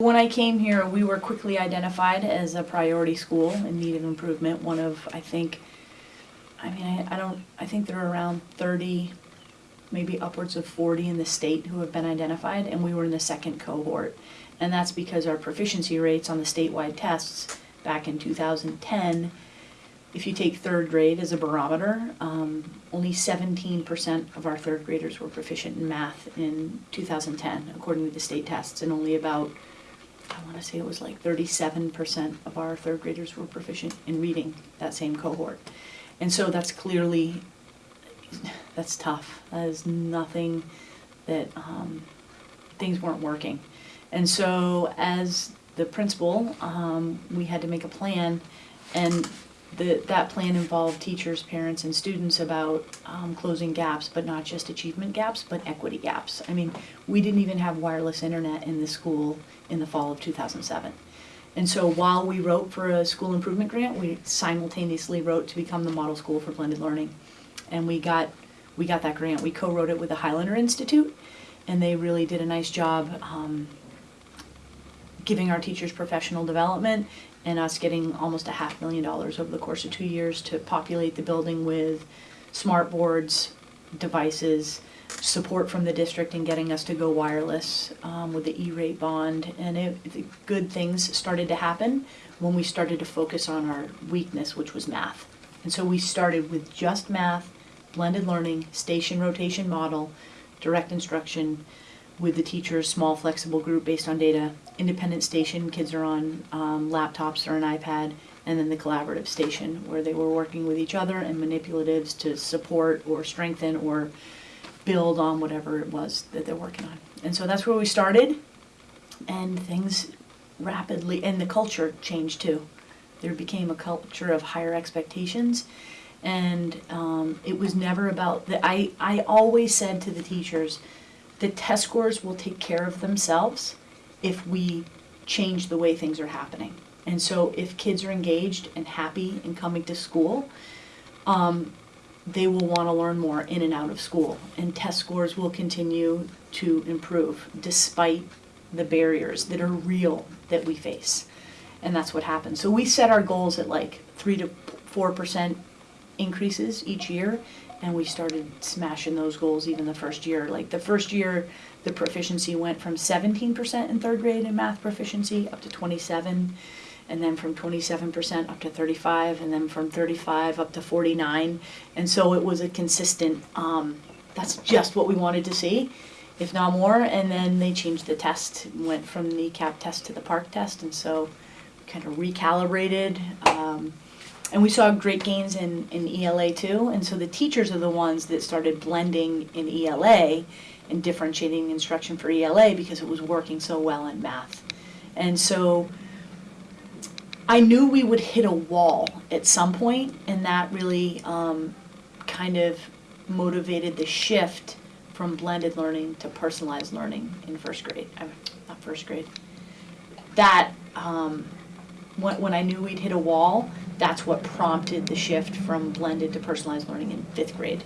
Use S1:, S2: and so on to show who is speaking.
S1: When I came here, we were quickly identified as a priority school in need of improvement, one of, I think, I mean, I, I don't, I think there are around thirty, maybe upwards of forty in the state who have been identified, and we were in the second cohort. And that's because our proficiency rates on the statewide tests back in two thousand ten, if you take third grade as a barometer, um, only seventeen percent of our third graders were proficient in math in two thousand ten, according to the state tests, and only about I want to say it was like thirty-seven percent of our third graders were proficient in reading that same cohort. And so that's clearly, that's tough. That is nothing that, um, things weren't working. And so as the principal, um, we had to make a plan and the, that plan involved teachers, parents, and students about um, closing gaps, but not just achievement gaps, but equity gaps. I mean, we didn't even have wireless internet in the school in the fall of 2007. And so while we wrote for a school improvement grant, we simultaneously wrote to become the model school for blended learning. And we got, we got that grant. We co-wrote it with the Highlander Institute, and they really did a nice job um, giving our teachers professional development and us getting almost a half million dollars over the course of two years to populate the building with smart boards, devices, support from the district in getting us to go wireless um, with the E-rate bond. And it, the good things started to happen when we started to focus on our weakness, which was math. And so we started with just math, blended learning, station rotation model, direct instruction, with the teachers, small flexible group based on data, independent station, kids are on um, laptops or an iPad, and then the collaborative station where they were working with each other and manipulatives to support or strengthen or build on whatever it was that they're working on. And so that's where we started, and things rapidly, and the culture changed too. There became a culture of higher expectations, and um, it was never about the. I I always said to the teachers, the test scores will take care of themselves if we change the way things are happening. And so if kids are engaged and happy in coming to school, um, they will want to learn more in and out of school. And test scores will continue to improve despite the barriers that are real that we face. And that's what happens. So we set our goals at like three to four percent increases each year and we started smashing those goals even the first year. Like the first year, the proficiency went from seventeen percent in third grade in math proficiency up to twenty-seven, and then from twenty-seven percent up to thirty-five, and then from thirty-five up to forty-nine. And so it was a consistent, um, that's just what we wanted to see, if not more. And then they changed the test, went from the CAP test to the PARCC test, and so kind of recalibrated. Um, and we saw great gains in, in ELA too, and so the teachers are the ones that started blending in ELA and differentiating instruction for ELA because it was working so well in math. And so I knew we would hit a wall at some point, and that really um, kind of motivated the shift from blended learning to personalized learning in first grade, uh, not first grade. That, um, when, when I knew we'd hit a wall, that's what prompted the shift from blended to personalized learning in fifth grade.